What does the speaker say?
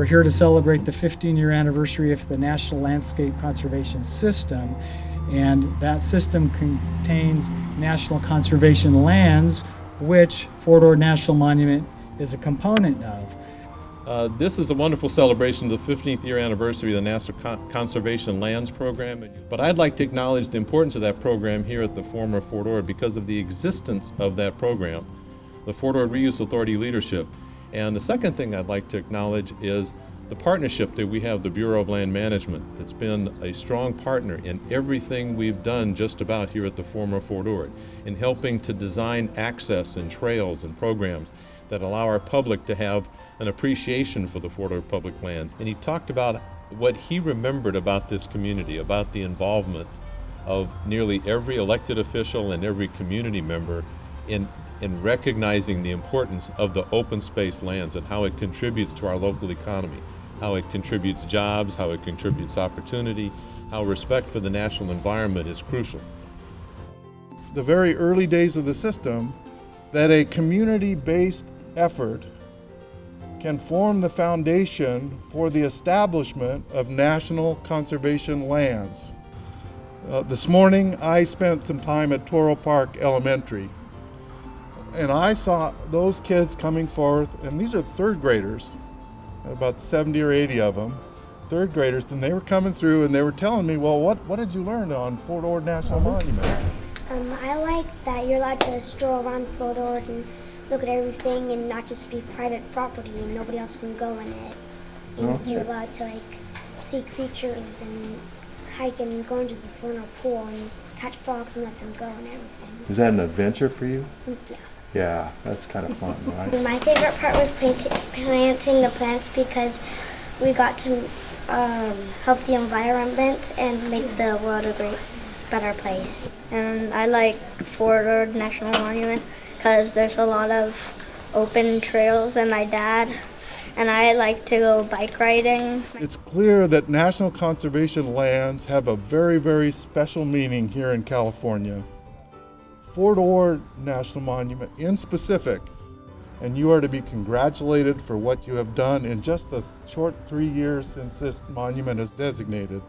We're here to celebrate the 15-year anniversary of the National Landscape Conservation System, and that system contains national conservation lands, which Fort Ord National Monument is a component of. Uh, This is a wonderful celebration of the 15th year anniversary of the National Con- Conservation Lands Program. But I'd like to acknowledge the importance of that program here at the former Fort Ord because of the existence of that program, the Fort Ord Reuse Authority leadership. And the second thing I'd like to acknowledge is the partnership that we have, the Bureau of Land Management, that's been a strong partner in everything we've done just about here at the former Fort Ord, in helping to design access and trails and programs that allow our public to have an appreciation for the Fort Ord public lands. And he talked about what he remembered about this community, about the involvement of nearly every elected official and every community member in, in recognizing the importance of the open space lands and how it contributes to our local economy, how it contributes jobs, how it contributes opportunity, how respect for the national environment is crucial. the very early days of the system that a community-based effort can form the foundation for the establishment of national conservation lands. Uh, this morning, I spent some time at Toro Park Elementary, and I saw those kids coming forth, and these are third graders, about 70 or 80 of them, third graders, and they were coming through and they were telling me, well, what, what did you learn on Fort Ord National Monument? Um, I like that you're allowed to stroll around Fort Ord and look at everything and not just be private property and nobody else can go in it. And you're allowed to like see creatures and hike and go into the vernal pool and catch frogs and let them go and everything. Is that an adventure for you? Mm, Yeah. Yeah, that's kind of fun, right? My favorite part was planting, planting the plants because we got to um, help the environment and make the world a great, better place. and I like Fort Ord National Monument because there's a lot of open trails and my dad and I like to go bike riding. It's clear that national conservation lands have a very, very special meaning here in California. Fort Ord National Monument in specific, and you are to be congratulated for what you have done in just the short three years since this monument is designated.